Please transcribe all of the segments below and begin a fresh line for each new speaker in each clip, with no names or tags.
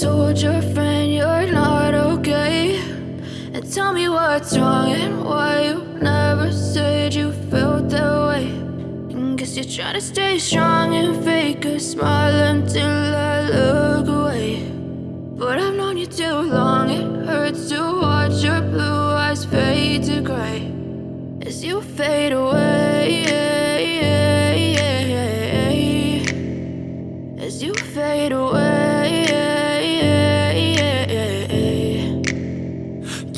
told your friend you're not okay. And tell me what's wrong and why you never said you felt that way. And Guess you're trying to stay strong and fake a smile until I look away. But I've known you too long, it hurts to watch your blue eyes fade to gray. As you fade away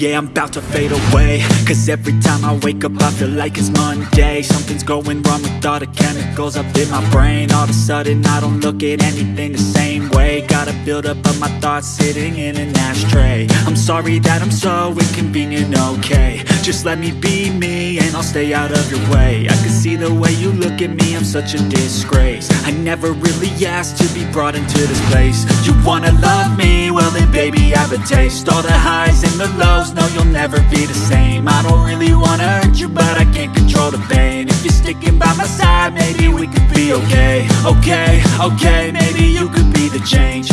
Yeah, I'm about to fade away. Cause every time I wake up I feel like it's Monday. Something's going wrong with all the chemicals up in my brain. All of a sudden I don't look at anything the same way. Gotta build up of my thoughts sitting in an ashtray. I'm sorry that I'm so inconvenient, okay. Just let me be me and I'll stay out of your way. I can see the way you look at me, I'm such a disgrace. I never really asked to be brought into this place. You wanna love me? Well then baby I a taste. All the highs and the lows no, you'll never be the same. I don't really wanna hurt you, but I can't control the pain. If you're sticking by my side, maybe we could be okay. Okay, okay, maybe you could be the change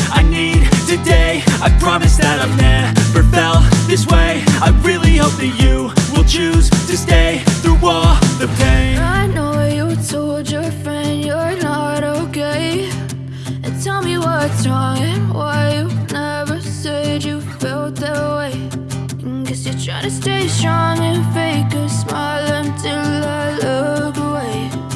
way Guess you're trying to stay strong and fake a smile until
I look away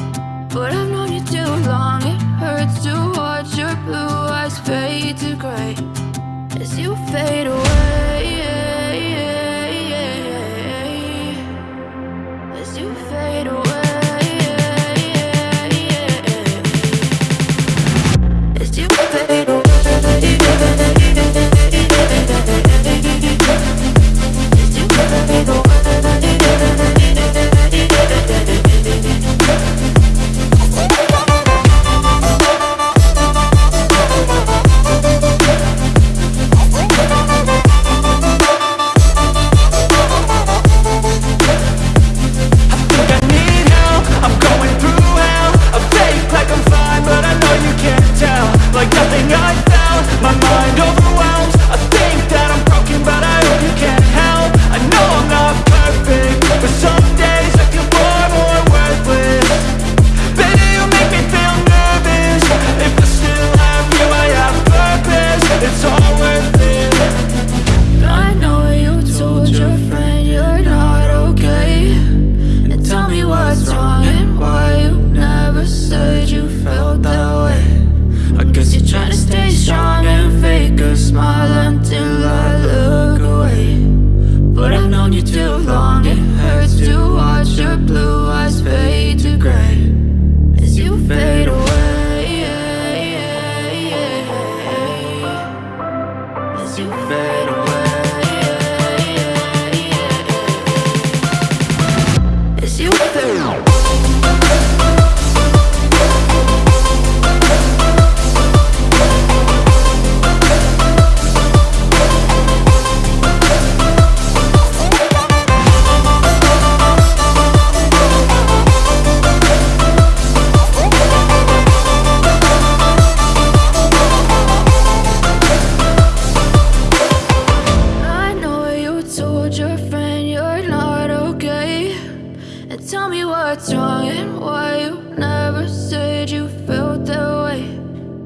told your friend you're not okay. And tell me what's wrong and why you never said you felt that way.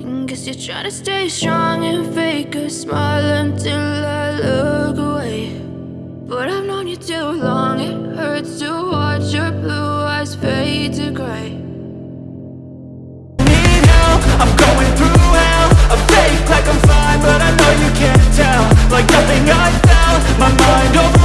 And guess you're trying to stay strong and fake a smile until I look away. But I've known you too long, it hurts to watch your blue eyes fade to gray. I'm going through hell. I fake like I'm fine, but I know you can't tell. Like nothing I've my mind over.